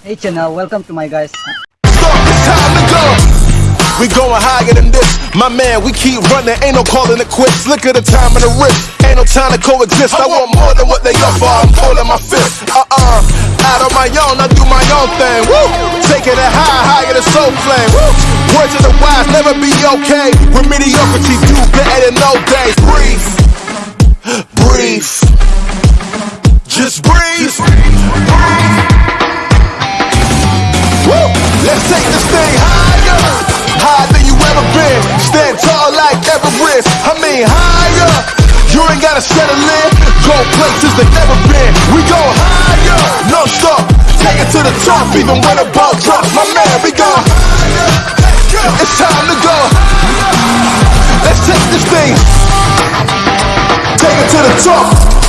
Hey channel, welcome to my guys. We going higher than this. My man, we keep running, ain't no calling it quits. Look at the time and the risk. Ain't no time to coexist. I want more than what they offer. I'm pulling my fist. Uh-uh. Out on my own, I do my own thing. Woo! Taking it high, higher than soul flame. Woo! Words of the wise, never be okay. With mediocrity, do better than no days. Breathe. Breathe. Just breathe. Everest. I mean higher. You ain't gotta settle in. Go places they never been. We go higher, no stop. Take it to the top, even when the ball drops. My man, we go higher. It's time to go. Let's take this thing. Take it to the top.